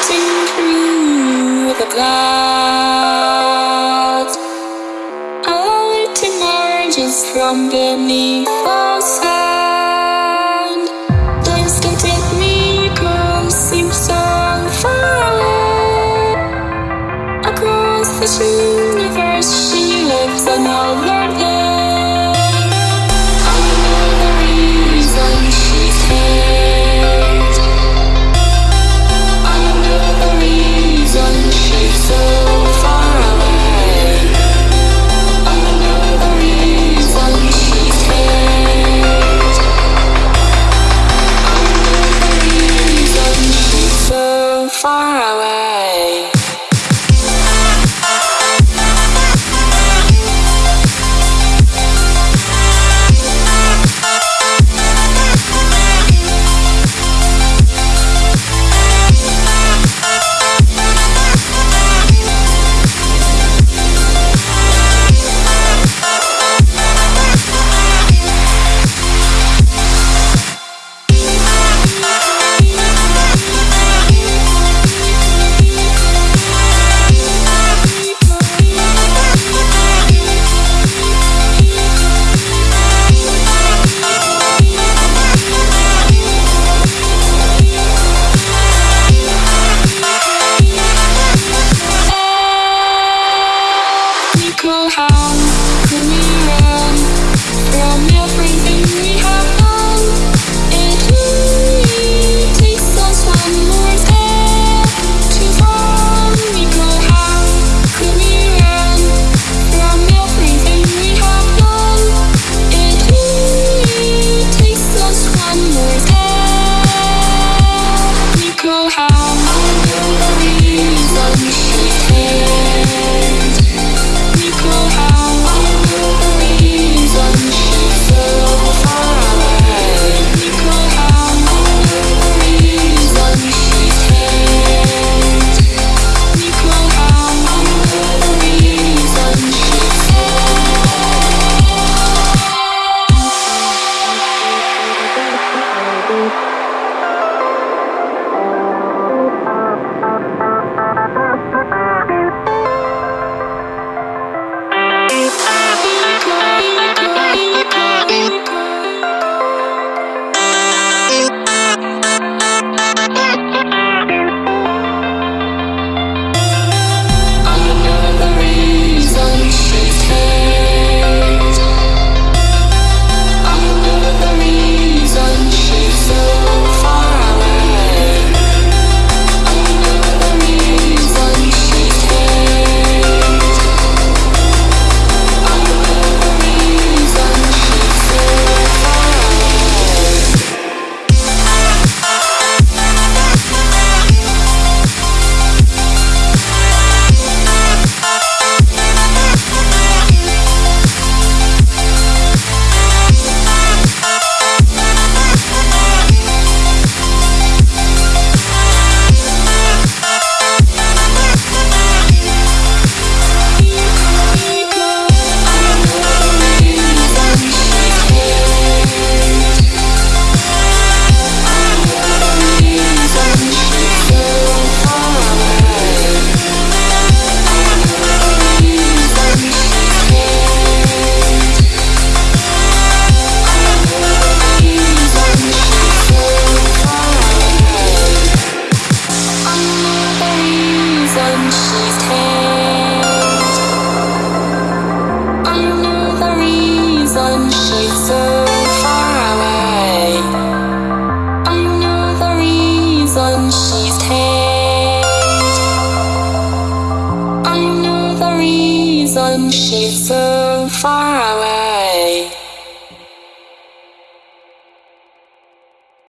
floating through the clouds. Light emerges from beneath the sand. Seems so far away. Across this universe, she lives another. It really us one more time. she's so far away.